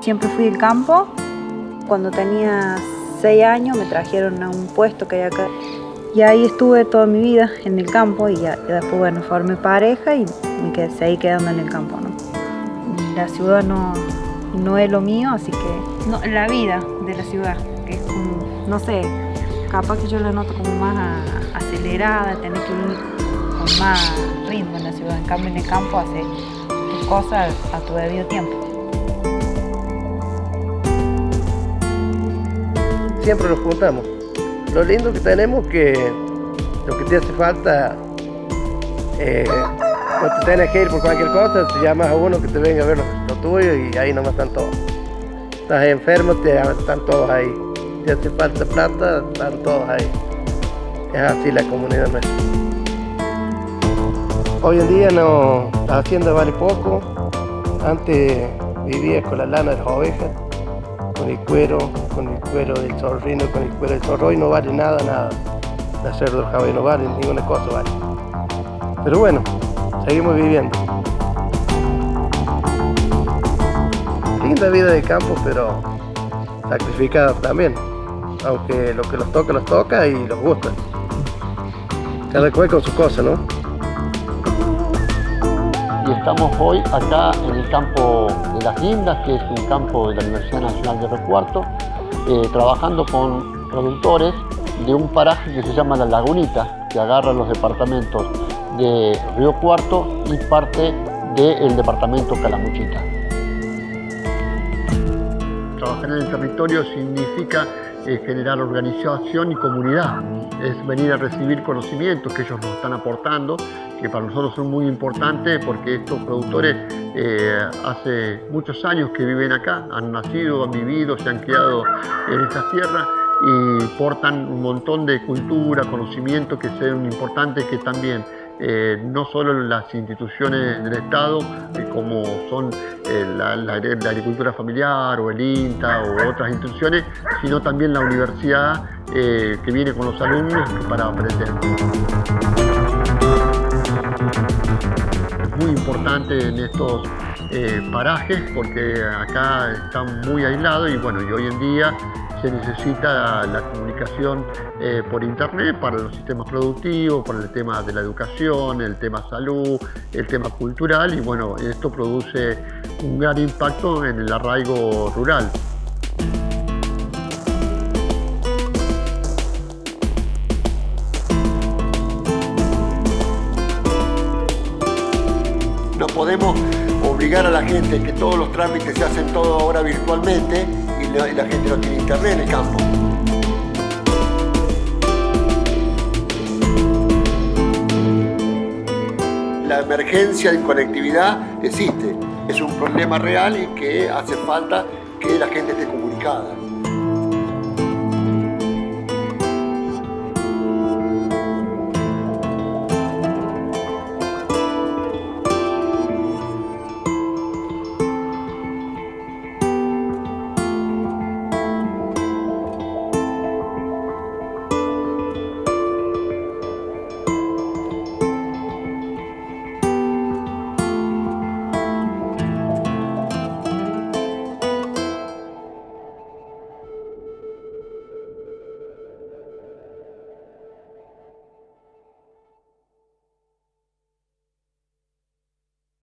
Siempre fui del campo. Cuando tenía seis años me trajeron a un puesto que hay acá. Y ahí estuve toda mi vida en el campo y, ya, después, bueno, formé pareja y me quedé, seguí quedando en el campo, ¿no? La ciudad no, no es lo mío, así que... No, la vida de la ciudad, que es como, no sé, capaz que yo la noto como más acelerada, tener que ir con más ritmo en la ciudad. En cambio, en el campo hace tus cosas a tu debido tiempo. Siempre nos juntamos. Lo lindo que tenemos que lo que te hace falta, eh, no te tienes que ir por cualquier cosa, te llamas a uno que te venga a ver lo, tuyo y ahí nomás están todos. Estás enfermo, están todos ahí. Te hace falta plata, están todos ahí. Es así la comunidad nuestra. Hoy en día no, la hacienda vale poco. Antes vivía con la lana de las ovejas, con el cuero, con el cuero del zorrino, con el cuero del zorro y no vale nada, nada. La cerdo caballo no vale, ninguna cosa vale. Pero bueno, seguimos viviendo. Linda vida de campo, pero sacrificada también. Aunque lo que los toca, los toca y los gusta. Cada cual con su cosa, ¿no? Estamos hoy acá en el campo de Las Lindas, que es un campo de la Universidad Nacional de Río Cuarto, eh, trabajando con productores de un paraje que se llama La Lagunita, que agarra los departamentos de Río Cuarto y parte del departamento Calamuchita. Trabajar en el territorio significa eh, generar organización y comunidad, es venir a recibir conocimientos que ellos nos están aportando, que para nosotros son muy importantes porque estos productores eh, hace muchos años que viven acá, han nacido, han vivido, se han criado en estas tierras y portan un montón de cultura, conocimiento que son importantes que también eh, no solo las instituciones del Estado, eh, como son eh, la, agricultura familiar o el INTA o otras instituciones, sino también la universidad que viene con los alumnos para aprender. Es muy importante en estos parajes porque acá están muy aislados y bueno, y hoy en día se necesita la comunicación eh, por internet para los sistemas productivos, para el tema de la educación, el tema salud, el tema cultural y bueno, esto produce un gran impacto en el arraigo rural. No podemos obligar a la gente que todos los trámites se hacen todo ahora virtualmente y la, gente no tiene internet en el campo. La emergencia de conectividad existe, es un problema real y que hace falta que la gente esté comunicada.